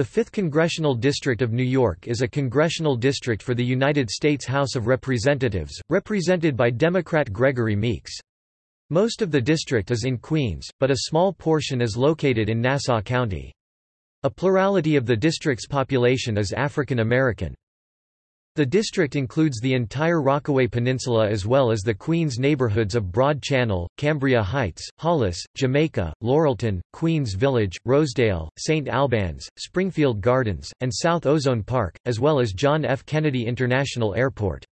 The 5th Congressional District of New York is a congressional district for the United States House of Representatives, represented by Democrat Gregory Meeks. Most of the district is in Queens, but a small portion is located in Nassau County. A plurality of the district's population is African American. The district includes the entire Rockaway Peninsula as well as the Queens neighborhoods of Broad Channel, Cambria Heights, Hollis, Jamaica, Laurelton, Queens Village, Rosedale, St. Albans, Springfield Gardens, and South Ozone Park, as well as John F. Kennedy International Airport.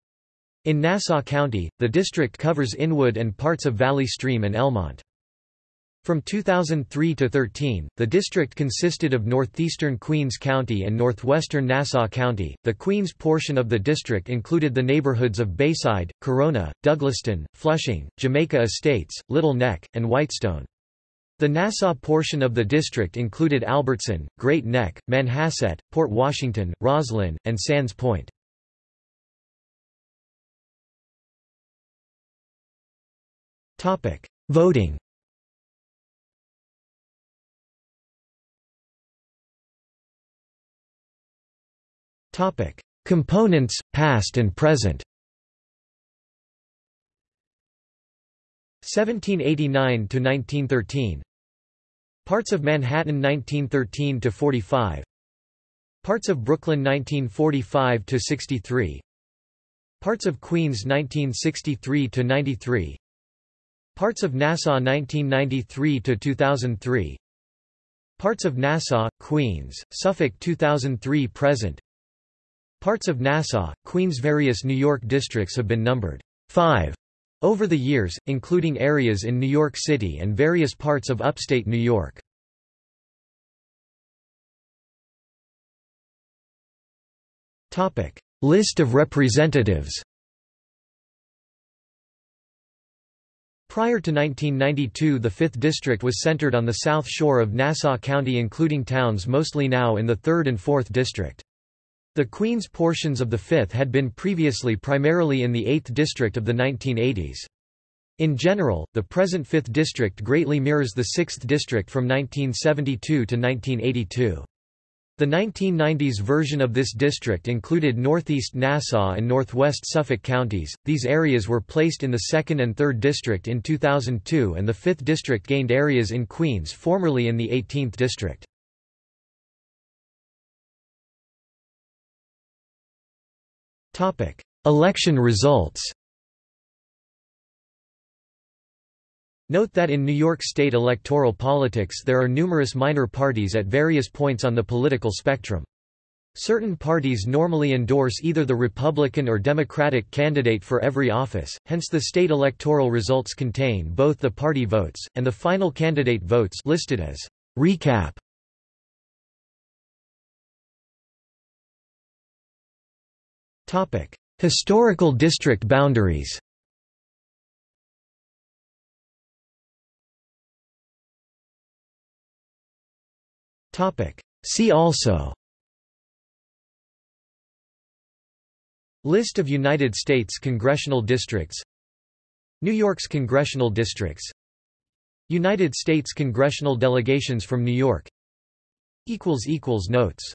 In Nassau County, the district covers Inwood and parts of Valley Stream and Elmont. From 2003 to 13, the district consisted of northeastern Queens County and northwestern Nassau County. The Queens portion of the district included the neighborhoods of Bayside, Corona, Douglaston, Flushing, Jamaica Estates, Little Neck, and Whitestone. The Nassau portion of the district included Albertson, Great Neck, Manhasset, Port Washington, Roslyn, and Sands Point. Voting Components, past and present. 1789 to 1913. Parts of Manhattan 1913 to 45. Parts of Brooklyn 1945 to 63. Parts of Queens 1963 to 93. Parts of Nassau 1993 to 2003. Parts of Nassau, Queens, Suffolk 2003 present. Parts of Nassau, Queens Various New York districts have been numbered 5 over the years, including areas in New York City and various parts of upstate New York. List of representatives Prior to 1992 the 5th District was centered on the south shore of Nassau County including towns mostly now in the 3rd and 4th District. The Queens portions of the 5th had been previously primarily in the 8th district of the 1980s. In general, the present 5th district greatly mirrors the 6th district from 1972 to 1982. The 1990s version of this district included northeast Nassau and northwest Suffolk counties. These areas were placed in the 2nd and 3rd district in 2002 and the 5th district gained areas in Queens formerly in the 18th district. Election results Note that in New York State electoral politics there are numerous minor parties at various points on the political spectrum. Certain parties normally endorse either the Republican or Democratic candidate for every office, hence the state electoral results contain both the party votes, and the final candidate votes listed as recap. Topic: Historical district boundaries. Topic: See also. List of United States congressional districts New York's congressional districts United States congressional delegations from New York equals equals Notes